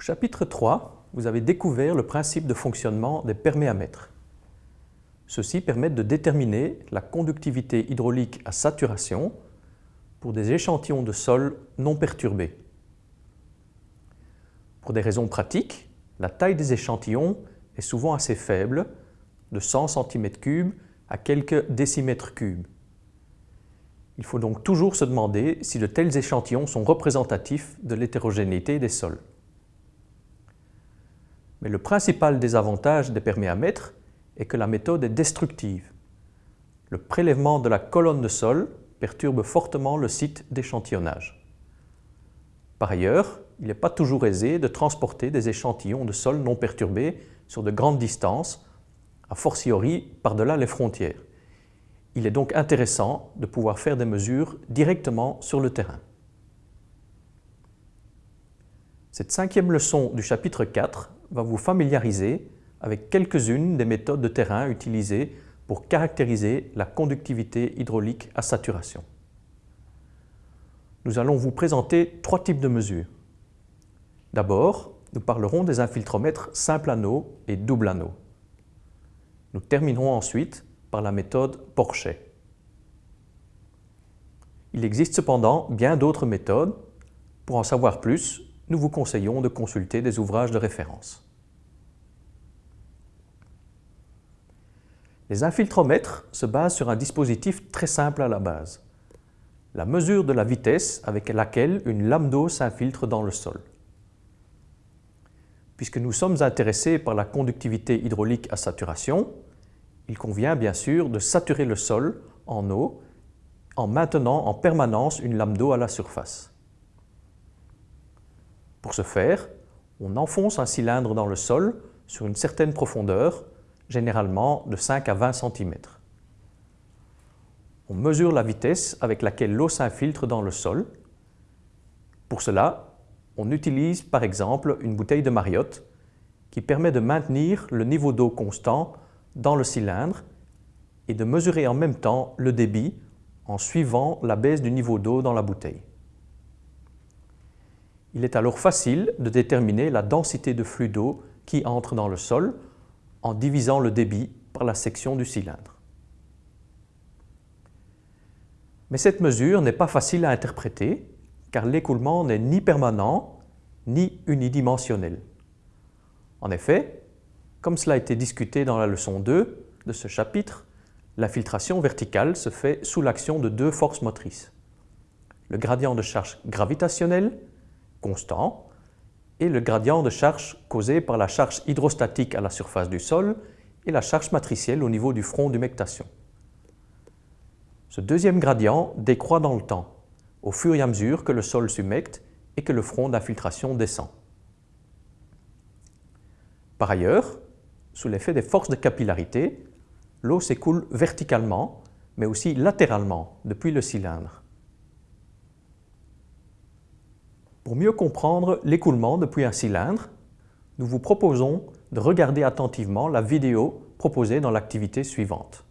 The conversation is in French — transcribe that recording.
chapitre 3, vous avez découvert le principe de fonctionnement des perméamètres. Ceux-ci permettent de déterminer la conductivité hydraulique à saturation pour des échantillons de sol non perturbés. Pour des raisons pratiques, la taille des échantillons est souvent assez faible, de 100 cm3 à quelques décimètres cubes. Il faut donc toujours se demander si de tels échantillons sont représentatifs de l'hétérogénéité des sols. Mais le principal désavantage des perméamètres est que la méthode est destructive. Le prélèvement de la colonne de sol perturbe fortement le site d'échantillonnage. Par ailleurs, il n'est pas toujours aisé de transporter des échantillons de sol non perturbés sur de grandes distances, a fortiori par-delà les frontières. Il est donc intéressant de pouvoir faire des mesures directement sur le terrain. Cette cinquième leçon du chapitre 4 va vous familiariser avec quelques-unes des méthodes de terrain utilisées pour caractériser la conductivité hydraulique à saturation. Nous allons vous présenter trois types de mesures. D'abord, nous parlerons des infiltromètres simple anneau et double anneau. Nous terminerons ensuite par la méthode Porchet. Il existe cependant bien d'autres méthodes. Pour en savoir plus, nous vous conseillons de consulter des ouvrages de référence. Les infiltromètres se basent sur un dispositif très simple à la base. La mesure de la vitesse avec laquelle une lame d'eau s'infiltre dans le sol. Puisque nous sommes intéressés par la conductivité hydraulique à saturation, il convient bien sûr de saturer le sol en eau en maintenant en permanence une lame d'eau à la surface. Pour ce faire, on enfonce un cylindre dans le sol sur une certaine profondeur généralement de 5 à 20 cm. On mesure la vitesse avec laquelle l'eau s'infiltre dans le sol. Pour cela, on utilise par exemple une bouteille de Mariotte qui permet de maintenir le niveau d'eau constant dans le cylindre et de mesurer en même temps le débit en suivant la baisse du niveau d'eau dans la bouteille. Il est alors facile de déterminer la densité de flux d'eau qui entre dans le sol en divisant le débit par la section du cylindre. Mais cette mesure n'est pas facile à interpréter car l'écoulement n'est ni permanent ni unidimensionnel. En effet, comme cela a été discuté dans la leçon 2 de ce chapitre, la filtration verticale se fait sous l'action de deux forces motrices. Le gradient de charge gravitationnelle, constant, et le gradient de charge causé par la charge hydrostatique à la surface du sol et la charge matricielle au niveau du front d'humectation. Ce deuxième gradient décroît dans le temps, au fur et à mesure que le sol s'humecte et que le front d'infiltration descend. Par ailleurs, sous l'effet des forces de capillarité, l'eau s'écoule verticalement, mais aussi latéralement depuis le cylindre. Pour mieux comprendre l'écoulement depuis un cylindre, nous vous proposons de regarder attentivement la vidéo proposée dans l'activité suivante.